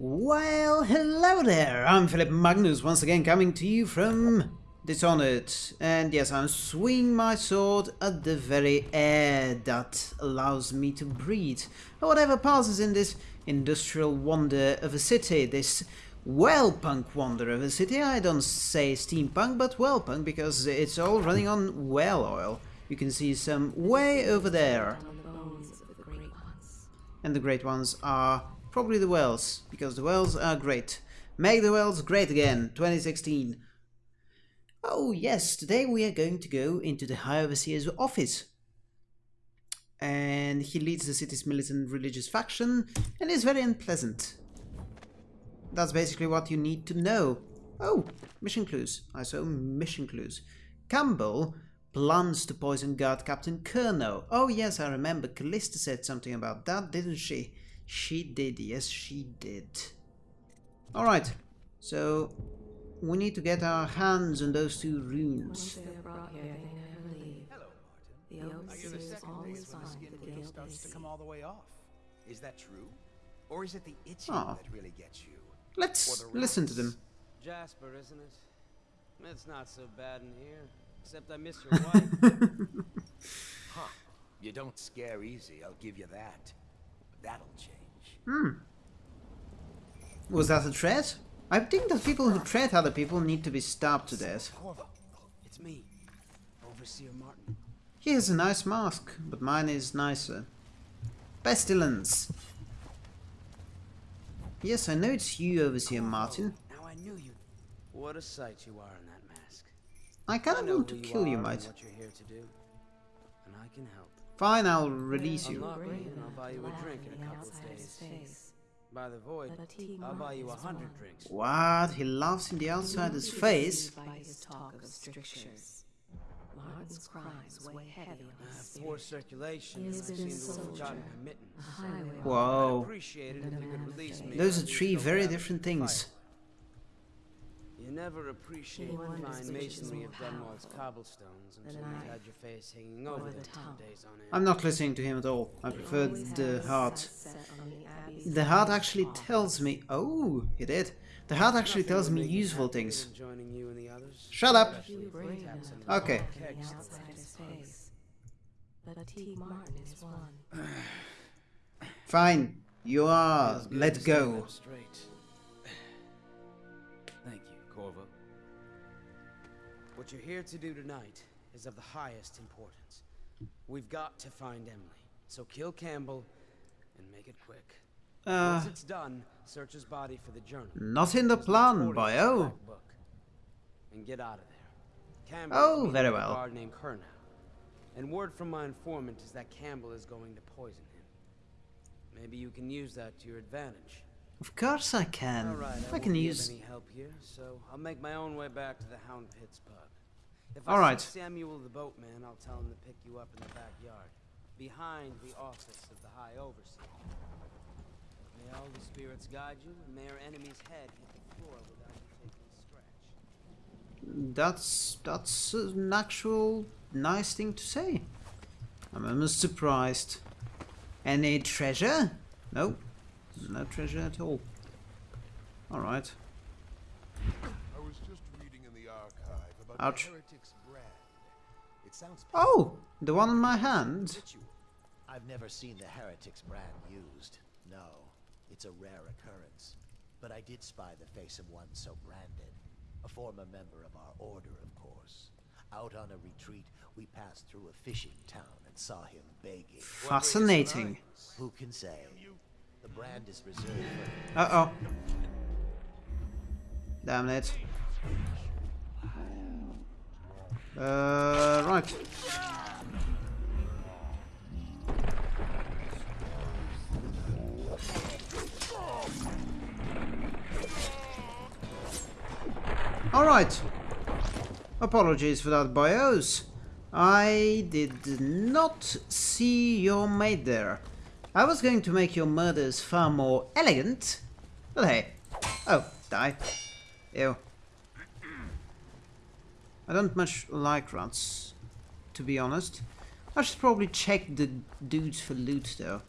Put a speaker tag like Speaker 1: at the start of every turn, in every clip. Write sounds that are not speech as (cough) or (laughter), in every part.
Speaker 1: Well, hello there! I'm Philip Magnus, once again coming to you from Dishonored. And yes, I'm swinging my sword at the very air that allows me to breathe. Whatever passes in this industrial wonder of a city, this whale-punk wonder of a city. I don't say steampunk, but whale-punk, because it's all running on whale oil. You can see some way over there. And the great ones are Probably the Wells, because the Wells are great. Make the Wells great again, 2016. Oh yes, today we are going to go into the High Overseer's office. And he leads the city's militant religious faction and is very unpleasant. That's basically what you need to know. Oh, mission clues. I saw mission clues. Campbell plans to poison guard Captain Curnow. Oh yes, I remember. Callista said something about that, didn't she? She did, yes she did. Alright, so we need to get our hands on those two runes.
Speaker 2: starts to come all the way off. Is that true? Or is it the itching
Speaker 1: Oh.
Speaker 2: that really gets you?
Speaker 1: Let's listen to them.
Speaker 3: Jasper, isn't it? It's not so bad in here. Except I miss your (laughs) wife. (laughs)
Speaker 2: Huh. You don't scare easy, I'll give you that. That'll change.
Speaker 1: Hmm. Was that a threat? I think that people who threat other people need to be stabbed to death.
Speaker 3: Corvo, it's me, Overseer Martin.
Speaker 1: He has a nice mask, but mine is nicer. Pestilence. Yes, I know it's you, Overseer Martin.
Speaker 3: Now I knew you. What a sight you are in that mask.
Speaker 1: I kind of want to kill you, mate.
Speaker 3: What you're here to do, and I can help.
Speaker 1: Fine, I'll release you.
Speaker 3: not ready, and I'll buy you a drink in a couple of days. By the void, I'll buy you a hundred drinks.
Speaker 1: What? He laughs in the outsider's face?
Speaker 4: By his talk of strictures. Martin's crimes weigh heavy on his
Speaker 3: poor circulation
Speaker 4: He has been
Speaker 3: to have
Speaker 4: soldier. A highway
Speaker 1: Whoa.
Speaker 3: appreciate it if you could release me.
Speaker 1: Those are three very different things.
Speaker 3: Fire. You never appreciate
Speaker 4: He
Speaker 3: the fine masonry of Dunwall's cobblestones until you've had your face hanging over them
Speaker 4: the
Speaker 3: for
Speaker 4: tongue.
Speaker 3: days on end.
Speaker 1: I'm not listening to him at all. I prefer the heart.
Speaker 4: sights set on the
Speaker 1: heart actually tells me... Oh, he did. The heart actually tells me useful things.
Speaker 3: than joining you and the others.
Speaker 1: Shut up. Okay. (sighs) Fine. You are let
Speaker 3: it enough What you're here to do tonight is of the highest importance. We've got to find Emily. So kill Campbell and make it quick.
Speaker 1: Uh,
Speaker 3: Once it's done, search his body for the journal.
Speaker 1: not in the plan, bio.
Speaker 3: book. And get out of there. Campbell
Speaker 1: Oh, very
Speaker 3: with a
Speaker 1: well.
Speaker 3: guard named Curnow. And word from my informant is that Campbell is going to poison him. Maybe you can use that to your advantage.
Speaker 1: Of course I can.
Speaker 3: All right, I,
Speaker 1: I can use...
Speaker 3: any help here, so I'll make my own way back to the Hound Pits pub. If
Speaker 1: All
Speaker 3: I
Speaker 1: right.
Speaker 3: see Samuel the boatman, I'll tell him to pick you up in the backyard, behind the office of the High Overseer. May all the spirits guide you, and may our enemy's head hit the floor without you taking a scratch.
Speaker 1: That's... that's an actual nice thing to say. I'm almost surprised. Any treasure? No. No treasure at all. Alright.
Speaker 5: I was just reading in the archive about
Speaker 1: Ouch.
Speaker 5: Sounds
Speaker 1: Oh! The one on my hand?
Speaker 6: I've never seen the Heretics brand used. No, it's a rare occurrence. But I did spy the face of one so branded. A former member of our order, of course. Out on a retreat, we passed through a fishing town and saw him begging.
Speaker 1: Fascinating.
Speaker 6: Who can say? The brand is reserved
Speaker 1: Uh-oh. Damn it. Uh, right. Alright. Apologies for that, bios. I did not see your maid there. I was going to make your murders far more elegant, but hey. Oh, die. Ew. I don't much like rats, to be honest. I should probably check the dudes for loot though.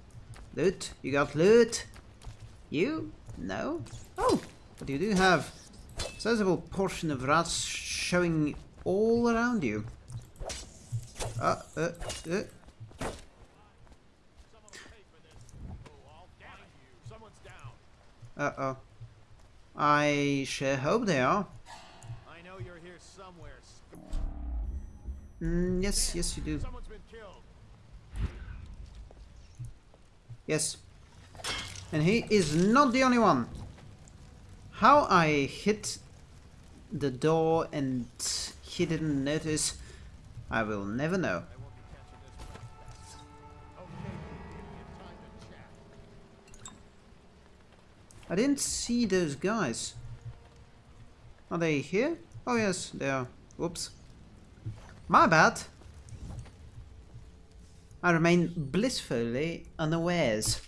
Speaker 1: Loot? You got loot? You? No? Oh, but you do have a sizable portion of rats showing all around you. Uh, uh, uh. Uh-oh. I sure hope they are. Mm, yes, yes you do.
Speaker 5: Someone's been killed.
Speaker 1: Yes. And he is not the only one. How I hit the door and he didn't notice, I will never know. I didn't see those guys. Are they here? Oh yes, they are. Whoops. My bad. I remain blissfully unawares.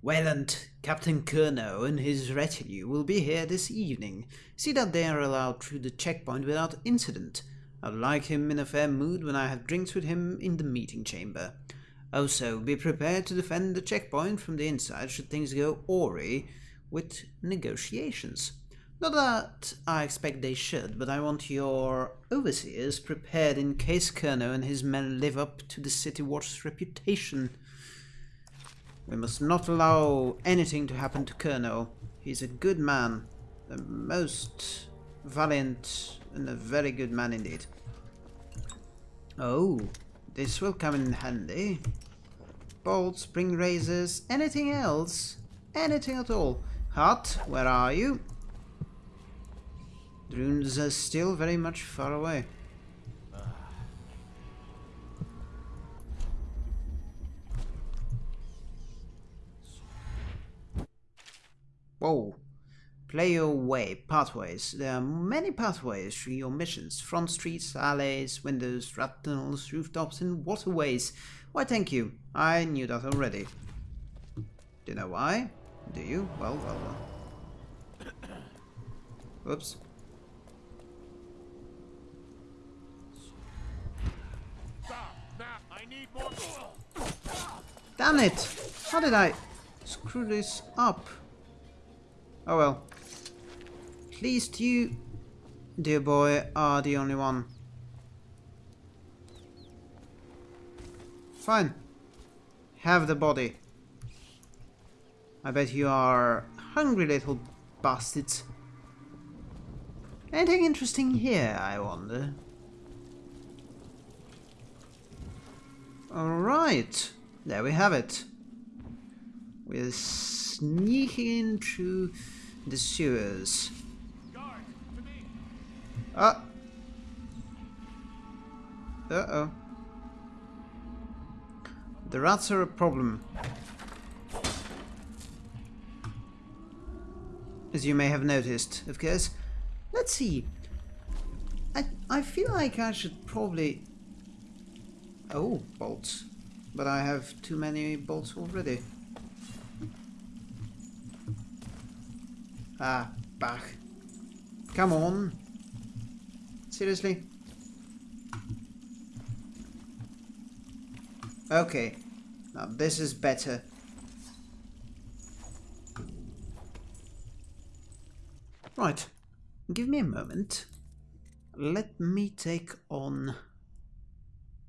Speaker 1: Wayland, Captain Curnow and his retinue will be here this evening. See that they are allowed through the checkpoint without incident. I'd like him in a fair mood when I have drinks with him in the meeting chamber. Also, be prepared to defend the checkpoint from the inside should things go awry with negotiations. Not that I expect they should, but I want your overseers prepared in case Curnow and his men live up to the City Watch's reputation. We must not allow anything to happen to Curnow. He's a good man, a most valiant and a very good man indeed. Oh, this will come in handy. Bolts, spring razors, anything else? Anything at all? Hut, where are you? Drones are still very much far away. Whoa. Play your way. Pathways. There are many pathways through your missions. Front streets, alleys, windows, rat tunnels, rooftops, and waterways. Why, thank you. I knew that already. Do you know why? Do you? Well, well, well. (coughs) Whoops. Damn it! How did I screw this up? Oh well. At least you, dear boy, are the only one. Fine. Have the body. I bet you are hungry little bastards. Anything interesting here, I wonder? Alright, there we have it. We're sneaking in through the sewers. Ah! Uh-oh. The rats are a problem. As you may have noticed, of course. Let's see. I, I feel like I should probably... Oh, bolts. But I have too many bolts already. Ah, back. Come on. Seriously? Okay. Now this is better. Right. Give me a moment. Let me take on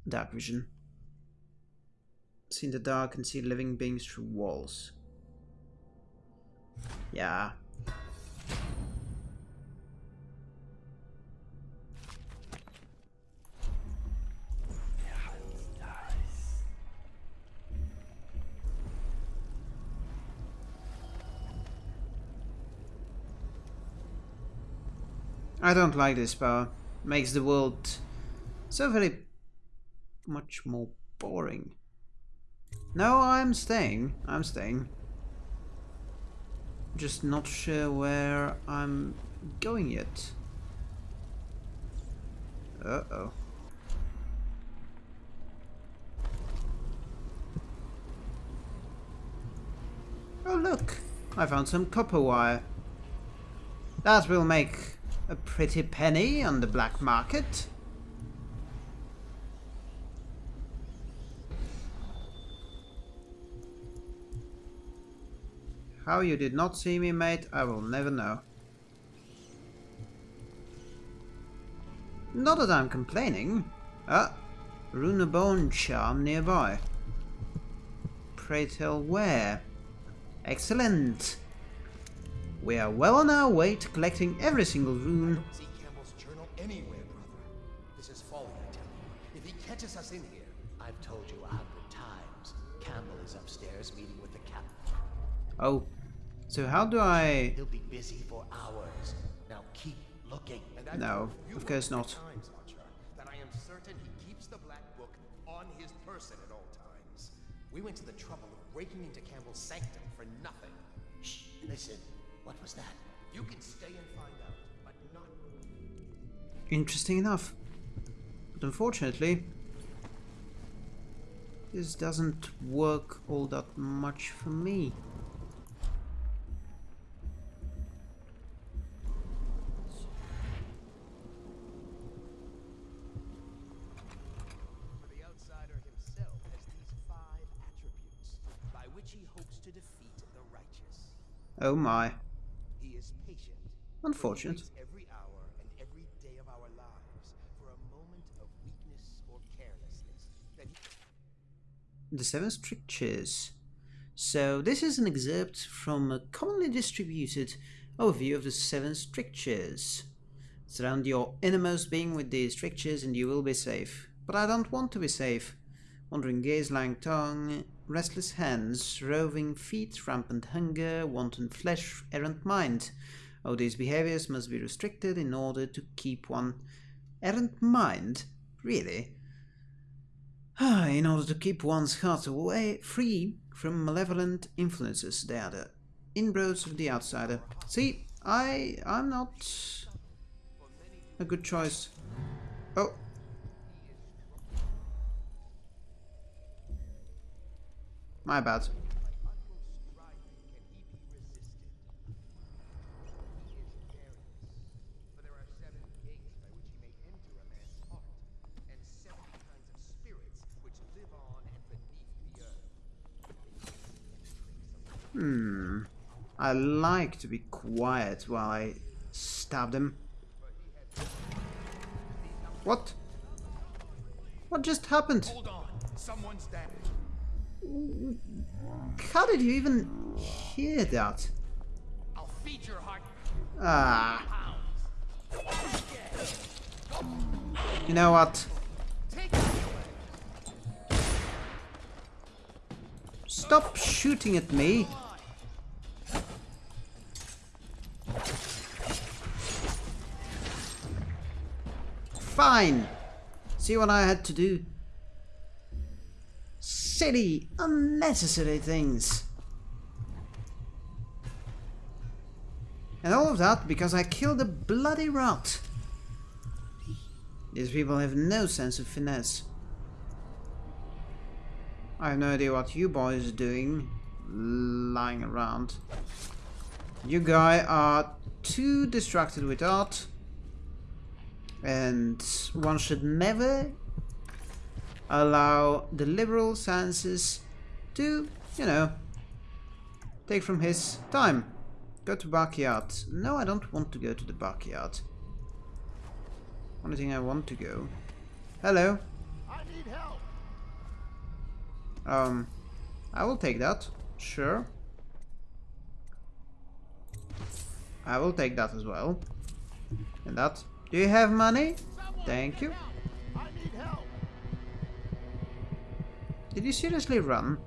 Speaker 1: dark vision. See in the dark and see living beings through walls. Yeah. I don't like this power. Makes the world so very much more boring. No, I'm staying. I'm staying. Just not sure where I'm going yet. Uh-oh. Oh look! I found some copper wire. That will make a pretty penny on the black market. How you did not see me, mate, I will never know. Not that I'm complaining. Ah, Runabone charm nearby. Pray tell where? Excellent! We are well on our way to collecting every single rune.
Speaker 2: See Campbell's journal anywhere, brother. This is folly, I tell you. If he catches us in here,
Speaker 6: I've told you a hundred times. Campbell is upstairs meeting with the captain.
Speaker 1: Oh, so how do I...
Speaker 6: He'll be busy for hours. Now keep looking.
Speaker 2: and
Speaker 1: No, of course not.
Speaker 2: Times, Archer, that I am certain he keeps the black book on his person at all times. We went to the trouble of breaking into Campbell's sanctum for nothing.
Speaker 6: Shh, listen. What was that?
Speaker 2: You can stay and find out, but not
Speaker 1: Interesting enough. But unfortunately, this doesn't work all that much for me.
Speaker 2: For the outsider himself has these five attributes by which he hopes to defeat the righteous.
Speaker 1: Oh my.
Speaker 2: He is patient.
Speaker 1: Unfortunate.
Speaker 2: Every hour and every day of our lives for a moment of weakness or carelessness
Speaker 1: The Seven Strictures. So this is an excerpt from a commonly distributed overview of the Seven Strictures. Surround your innermost being with these strictures and you will be safe. But I don't want to be safe. Wandering gaze, lying tongue, restless hands, roving feet, rampant hunger, wanton flesh, errant mind. All these behaviors must be restricted in order to keep one errant mind? Really? Ah, in order to keep one's heart away free from malevolent influences. They are the inroads of the outsider. See, I I'm not a good choice. Oh.
Speaker 2: The bad.
Speaker 1: Hmm. I like to be quiet while I stab them. What? What just happened?
Speaker 2: Hold on, someone's.
Speaker 1: How did you even hear that?
Speaker 2: I'll feed your heart
Speaker 1: Ah, you know what?
Speaker 2: Take it away.
Speaker 1: Stop shooting at me. Fine. See what I had to do? Silly, unnecessary things. And all of that because I killed a bloody rat. These people have no sense of finesse. I have no idea what you boys are doing, lying around. You guys are too distracted with art, and one should never allow the liberal senses to, you know, take from his time. Go to backyard. No, I don't want to go to the backyard. Only thing I want to go. Hello.
Speaker 5: I need help.
Speaker 1: Um, I will take that. Sure. I will take that as well. And that. Do you have money? Thank you. Did you seriously run?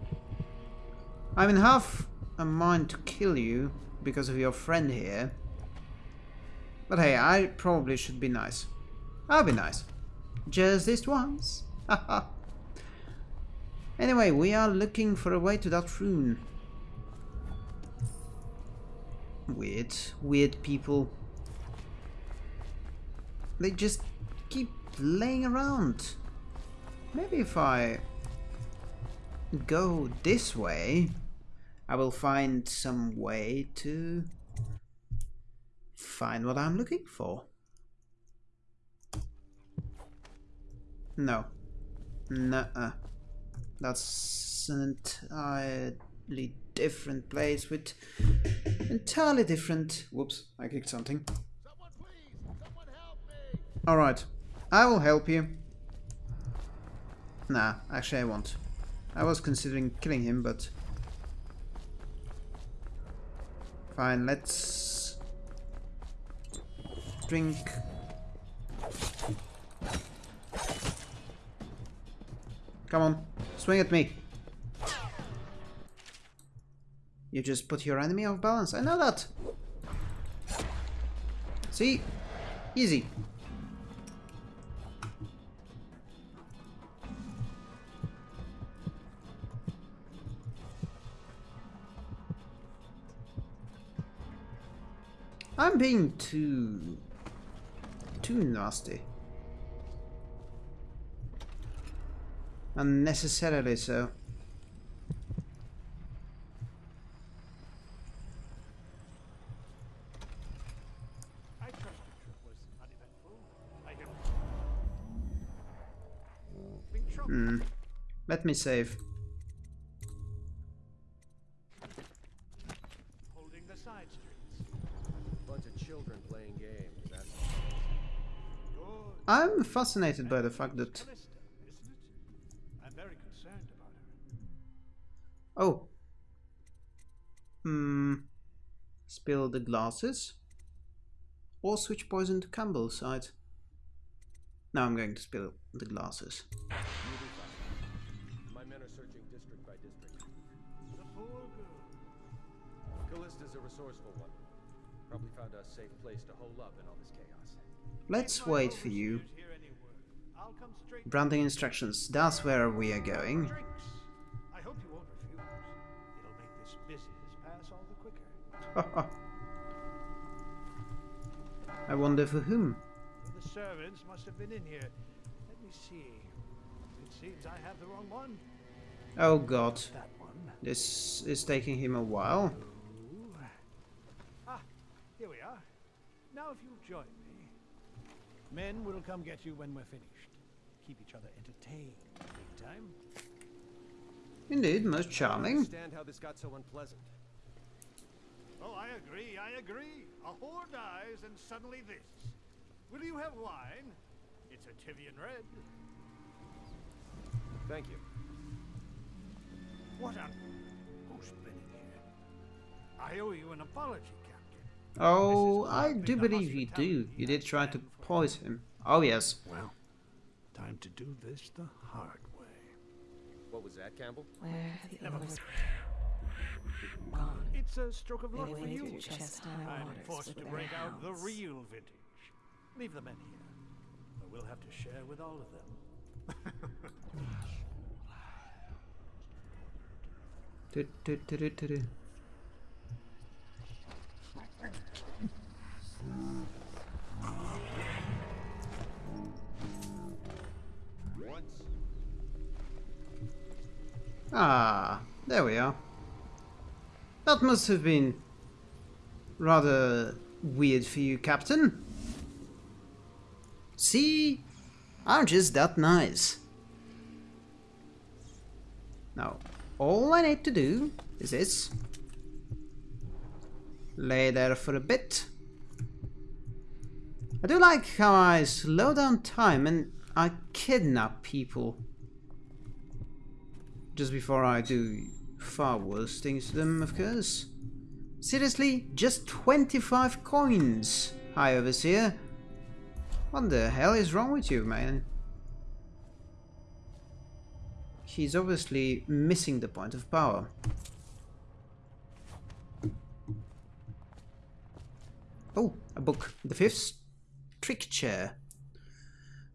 Speaker 1: I'm in half a mind to kill you because of your friend here. But hey, I probably should be nice. I'll be nice. Just this once. (laughs) Anyway, we are looking for a way to that rune. Weird, weird people. They just keep laying around. Maybe if I go this way, I will find some way to find what I'm looking for. No. Nuh-uh. That's an entirely different place with entirely different... Whoops, I kicked something. Alright, I will help you. Nah, actually I won't. I was considering killing him, but... Fine, let's... Drink... Come on, swing at me. You just put your enemy off balance, I know that. See? Easy. Being too... too nasty. Unnecessarily so. Hmm. Let me save.
Speaker 7: holding the side streets.
Speaker 2: Bunch of children playing games. That's
Speaker 7: Good.
Speaker 1: I'm fascinated by the fact that...
Speaker 7: Callista, isn't it? I'm very concerned about her.
Speaker 1: Oh. Hmm. Spill the glasses? Or switch poison to Campbell's side? Now I'm going to spill the glasses.
Speaker 2: My men are searching district by district.
Speaker 7: The poor girl.
Speaker 2: Callista's a resourceful one. Probably found a safe place to hole up in all this chaos.
Speaker 1: Let's wait for you.
Speaker 7: overseers hear any word. I'll come straight to
Speaker 1: Branding instructions. That's where we are going.
Speaker 7: I hope you won't refuse. It'll make this business pass all the quicker. (laughs)
Speaker 1: I wonder for whom.
Speaker 7: The servants must have been in here. Let me see. It seems I have the wrong one.
Speaker 1: Oh god.
Speaker 7: That one.
Speaker 1: This is taking him a while.
Speaker 7: Ooh. Here we are. Now if you'll join me. Men will come get you when we're finished. Keep each other entertained. Meantime,
Speaker 1: Indeed, most
Speaker 2: I
Speaker 1: charming.
Speaker 2: understand how this got so unpleasant.
Speaker 7: Oh, I agree, I agree. A whore dies and suddenly this. Will you have wine? It's a Tyvian red.
Speaker 2: Thank you.
Speaker 7: What on... Who's been in here? I owe you an apology, Captain.
Speaker 1: Oh, I do believe you do. You did try to poison him. Oh yes.
Speaker 7: Well, time to do this the hard way.
Speaker 2: What was that, Campbell?
Speaker 4: Where have the
Speaker 7: Never
Speaker 4: others gone?
Speaker 7: It's a stroke of luck
Speaker 4: They
Speaker 7: for you.
Speaker 4: through chest-high
Speaker 7: I'm forced to
Speaker 4: their
Speaker 7: break out the real vintage. Leave the men here. But we'll have to share with all of them.
Speaker 1: Du- du- du- du- du- Ah, there we are. That must have been rather weird for you, Captain. See? I'm just that nice. Now, all I need to do is this. Lay there for a bit. I do like how I slow down time and I kidnap people just before I do far worse things to them, of course. Seriously, just 25 coins, High Overseer. What the hell is wrong with you, man? He's obviously missing the point of power. Oh, a book. The fifth stricture.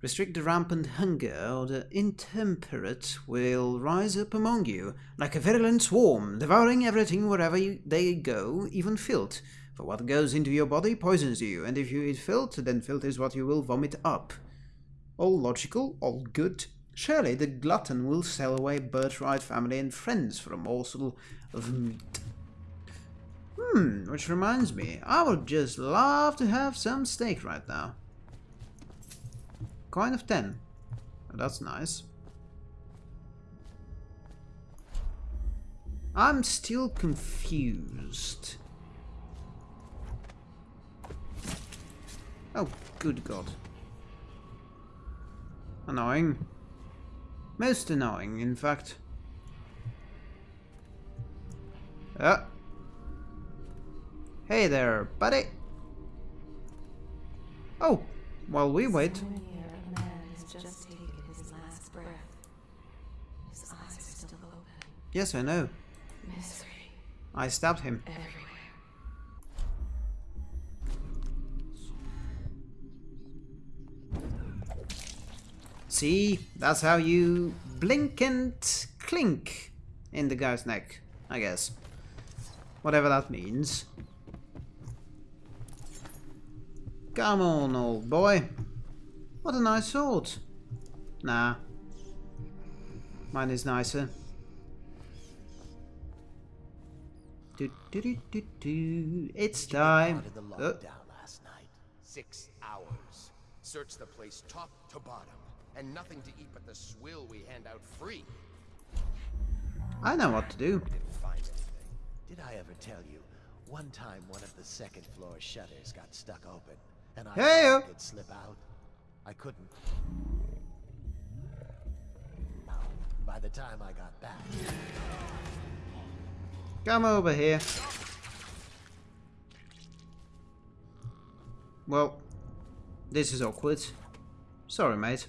Speaker 1: Restrict the rampant hunger, or the intemperate will rise up among you, like a virulent swarm, devouring everything wherever you, they go, even filth. For what goes into your body poisons you, and if you eat filth, then filth is what you will vomit up. All logical, all good. Surely the glutton will sell away birthright, family, and friends for a morsel of meat. Hmm, which reminds me, I would just love to have some steak right now. Coin of 10. That's nice. I'm still confused. Oh, good god. Annoying. Most annoying, in fact. Ah. Hey there, buddy. Oh, while we wait.
Speaker 4: Just taken his last breath. His eyes are still open.
Speaker 1: Yes, I know.
Speaker 4: Misery
Speaker 1: I stabbed him.
Speaker 4: everywhere.
Speaker 1: See, that's how you blink and clink in the guy's neck, I guess. Whatever that means. Come on, old boy. What a nice sword. Nah. Mine is nicer. Do, do, do, do, do. It's time. Uh,
Speaker 6: last night.
Speaker 2: Six hours. Search the place top to bottom. And nothing to eat but the swill we hand out free.
Speaker 1: I know what to do.
Speaker 2: Didn't find anything.
Speaker 6: Did I ever tell you? One time, one of the second floor shutters got stuck open, and I
Speaker 1: Hey-o.
Speaker 6: I could slip out. I couldn't. By the time I got back,
Speaker 1: Come over here. Well, this is awkward. Sorry, mate.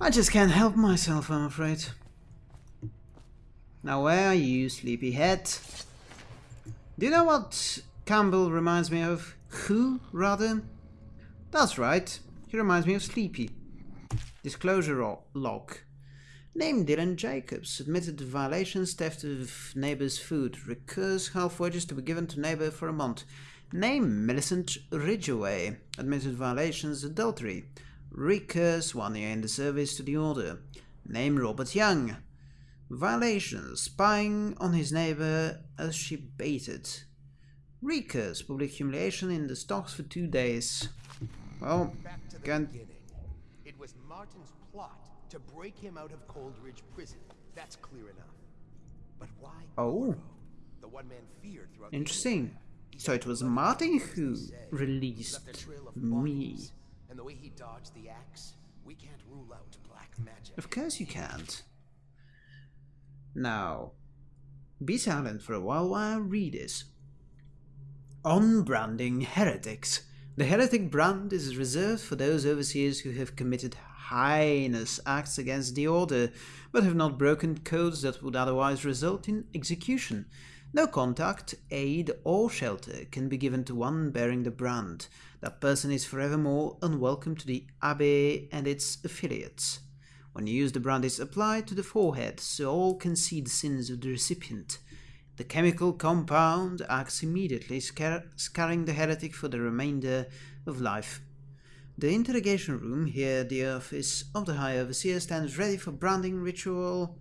Speaker 1: I just can't help myself, I'm afraid. Now, where are you, sleepyhead? Do you know what Campbell reminds me of? Who, rather? That's right, he reminds me of Sleepy. Disclosure log. Name Dylan Jacobs. Admitted violations, theft of neighbor's food. Recurs half wages to be given to neighbor for a month. Name Millicent Ridgeway. Admitted violations, adultery. Recurs one year in the service to the order. Name Robert Young. Violations, spying on his neighbor as she baited. Recurs, public humiliation in the stocks for two days. Well,
Speaker 2: Back to the
Speaker 1: can't
Speaker 2: beginning. It was Martin's plot to break him out of Coldridge Prison. That's clear enough. But why
Speaker 1: Oh.
Speaker 2: The one man feared throughout
Speaker 1: Interesting. So it was Martin who
Speaker 2: hands, they say.
Speaker 1: released
Speaker 2: Left trail of
Speaker 1: me.
Speaker 2: And the way he dodged the axe, we can't rule out black magic.
Speaker 1: Of course you can't. Now, be silent for a while while I read this. On branding heretics. The heretic brand is reserved for those overseers who have committed heinous acts against the order, but have not broken codes that would otherwise result in execution. No contact, aid, or shelter can be given to one bearing the brand. That person is forevermore unwelcome to the Abbey and its affiliates. When used, the brand, is applied to the forehead, so all can see the sins of the recipient. The chemical compound acts immediately, scar- scarring the heretic for the remainder of life. The interrogation room here, the office of the High Overseer, stands ready for branding ritual.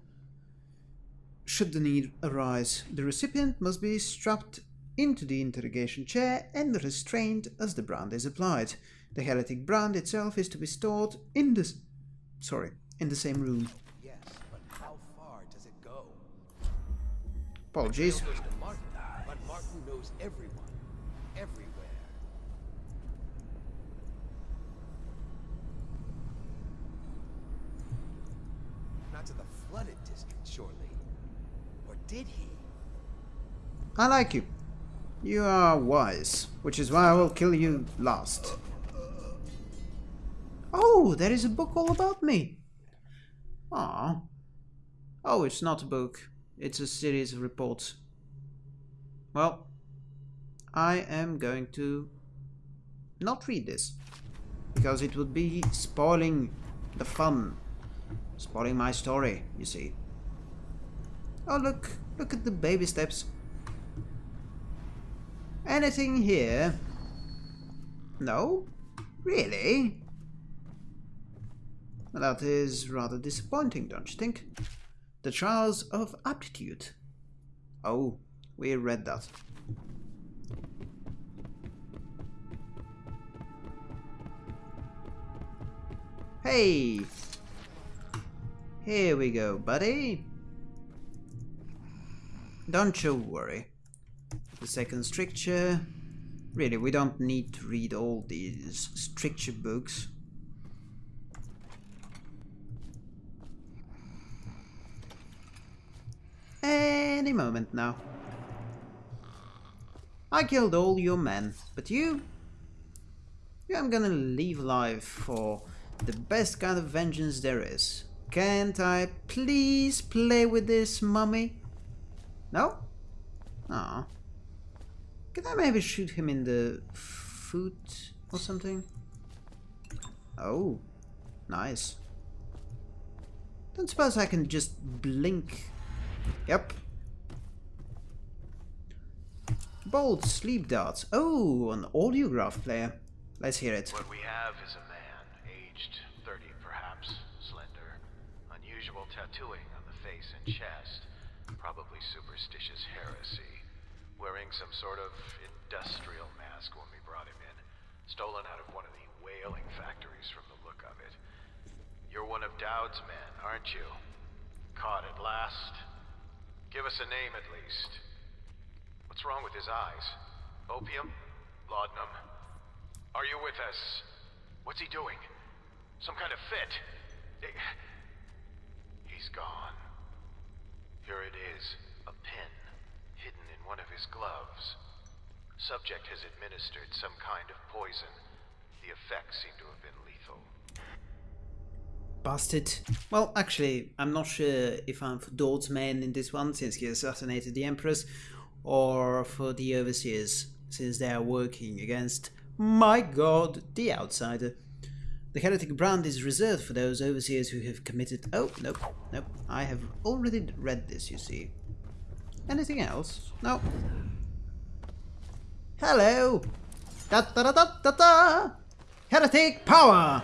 Speaker 1: Should the need arise, the recipient must be strapped into the interrogation chair and restrained as the brand is applied. The heretic brand itself is to be stored in the sorry in the same room.
Speaker 2: Yes, but how far does it go?
Speaker 1: Apologies.
Speaker 2: Martin, but Martin knows everyone, everywhere. Not to the flooded district, surely. Or did he?
Speaker 1: I like you. You are wise, which is why I will kill you last. Oh, there is a book all about me. Ah. Oh, it's not a book. It's a series of reports. Well, I am going to not read this. Because it would be spoiling the fun. Spoiling my story, you see. Oh, look. Look at the baby steps. Anything here? No? Really? That is rather disappointing, don't you think? The Trials of Aptitude. Oh, we read that. Hey! Here we go, buddy. Don't you worry. The second stricture. Really, we don't need to read all these stricture books. Any moment now. I killed all your men, but you? You I'm gonna leave alive for the best kind of vengeance there is. Can't I please play with this mummy? No? Ah. Can I maybe shoot him in the foot or something? Oh, nice. Don't suppose I can just blink. Yep. Bold sleep darts. Oh, an audiograph player. Let's hear it.
Speaker 8: What we have is a man, aged 30 perhaps, slender, unusual tattooing on the face and chest, probably superstitious heresy, wearing some sort of industrial mask when we brought him in, stolen out of one of the whaling factories from the look of it. You're one of Daud's men, aren't you? Caught at last? Give us a name at least. What's wrong with his eyes? Opium? Laudanum? Are you with us? What's he doing? Some kind of fit? He's gone. Here it is, a pin, hidden in one of his gloves. Subject has administered some kind of poison. The effects seem to have been lethal.
Speaker 1: Bastard. Well, actually, I'm not sure if I'm for Daud's men in this one, since he assassinated the Empress, or for the Overseers, since they are working against, my god, the Outsider. The heretic brand is reserved for those Overseers who have committed... Oh, nope, nope. I have already read this, you see. Anything else? No. Hello! Da da da da da da! Heretic power!